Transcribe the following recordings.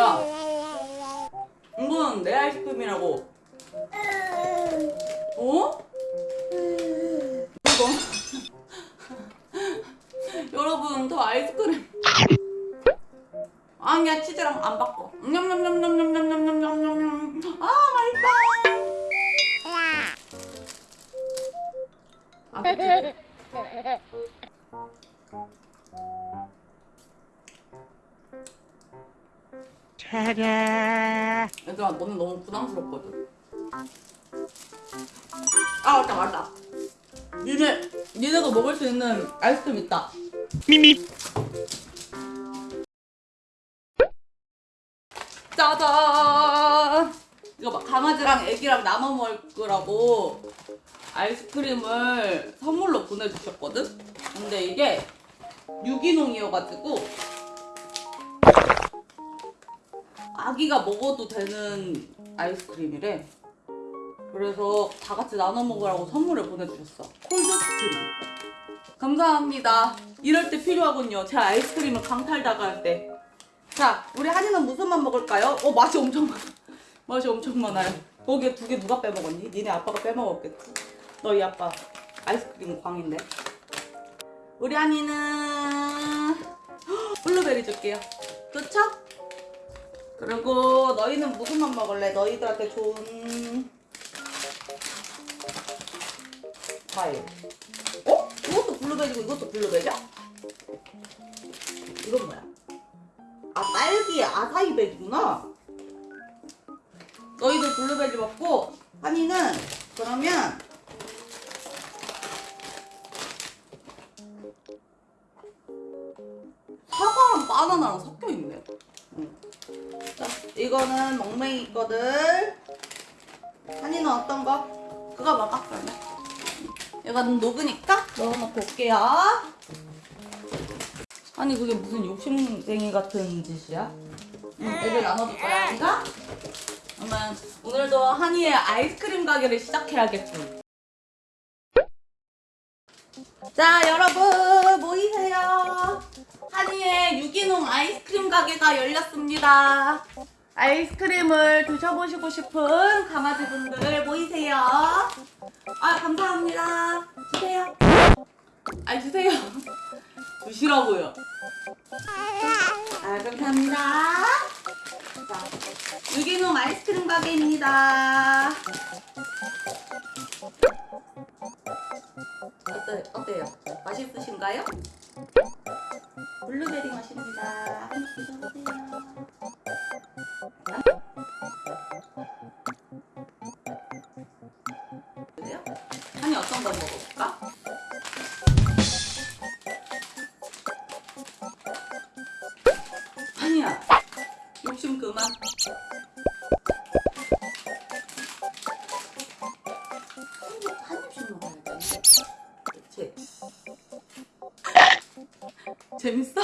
야 이건 내 아이스크림이라고. 어? 이거? 여러분 저 아이스크림. 아니야 치즈랑 안 바꿔. 냠냠냠냠냠냠냠냠냠냠. 아 맛있다. 아 그치? 얘들아 너는 너무 부담스럽거든. 아 맞다 맞다. 니네 니네가 먹을 수 있는 아이스크림 있다. 미미. 짜잔! 이거 막 강아지랑 애기랑 나눠 먹으라고 아이스크림을 선물로 보내주셨거든? 근데 이게 유기농이어가지고 아기가 먹어도 되는 아이스크림이래 그래서 다 같이 나눠 먹으라고 선물을 보내주셨어 콜드스크림 감사합니다 이럴 때 필요하군요 제 아이스크림을 강탈 당할 때 자, 우리 한이는 무슨 맛 먹을까요? 어, 맛이 엄청 많아. 맛이 엄청 많아요. 거기에 두 개 누가 빼먹었니? 니네 아빠가 빼먹었겠지. 너희 아빠 아이스크림 광인데. 우리 한이는 헉, 블루베리 줄게요. 그쵸? 그리고 너희는 무슨 맛 먹을래? 너희들한테 좋은 과일. 어? 이것도 블루베리고 이것도 블루베리야? 이건 뭐야? 아 딸기 아사이베리구나 너희도 블루베리 먹고 한이는 그러면 이거는 멍맹이 거들 한이는 어떤 거? 그거 먹어 그러면 이거는 녹으니까 넣어놓고 올게요 아니 그게 무슨 욕심쟁이 같은 짓이야? 응, 애들 나눠줄 거야 한이가? 그러면 오늘도 한이의 아이스크림 가게를 시작해야겠군 자 여러분 모이세요 한이의 유기농 아이스크림 가게가 열렸습니다 아이스크림을 드셔보시고 싶은 강아지분들 모이세요 아 감사합니다 주세요 아 주세요 주시라고요. 아, 감사합니다. 자, 유기농 아이스크림 가게입니다. 어때, 어때요? 맛있으신가요? 블루베리 맛입니다. 재밌어?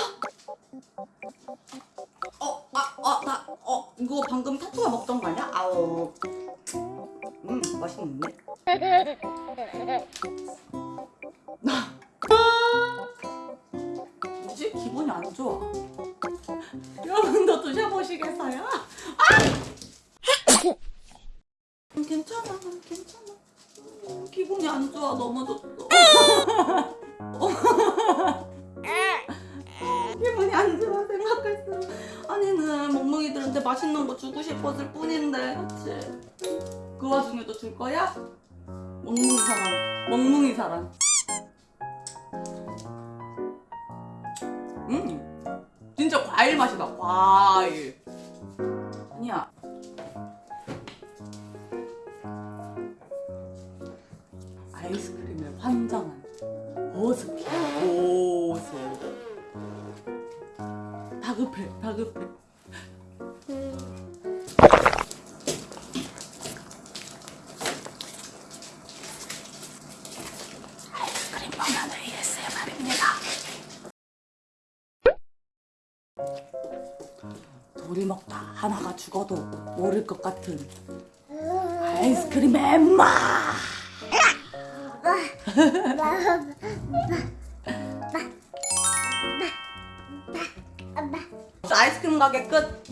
어, 아, 아, 나, 어, 이거 방금 타투가 먹던 거 아니야? 아우. 음, 맛있는데? 뭐지? 기분이 안 좋아. 여러분도 드셔보시겠어요? 아! 괜찮아, 괜찮아. 음, 기분이 안 좋아, 넘어졌 아니는 멍멍이들한테 맛있는 거 주고 싶었을 뿐인데, 그치? 그 와중에도 줄 거야? 멍뭉이 사랑, 멍뭉이 사랑. 음, 진짜 과일 맛이다 과일 다급해 다급해 아이스크림 먹는 ASMR입니다 둘이 먹다 하나가 죽어도 모를 것 같은 아이스크림의 맛! 가게 끝!